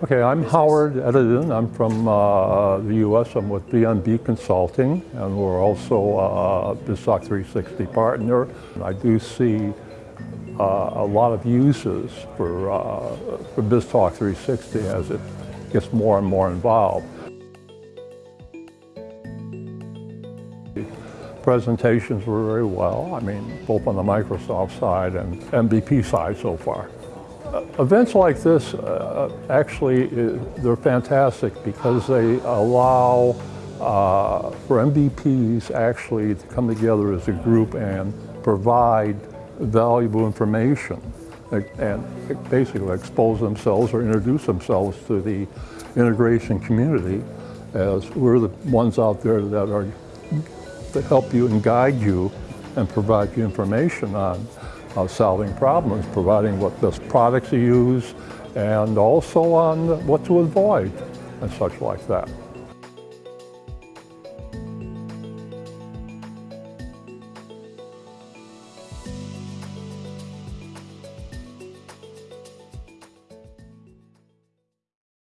Okay, I'm Howard Edidin. I'm from uh, the U.S. I'm with BNB Consulting, and we're also a BizTalk 360 partner. I do see uh, a lot of uses for, uh, for BizTalk 360 as it gets more and more involved. Presentations were very well, I mean, both on the Microsoft side and MVP side so far. Uh, events like this, uh, actually, uh, they're fantastic because they allow uh, for MVPs actually to come together as a group and provide valuable information. And basically expose themselves or introduce themselves to the integration community as we're the ones out there that are to help you and guide you and provide you information on uh, solving problems, providing what best products to use, and also on what to avoid and such like that.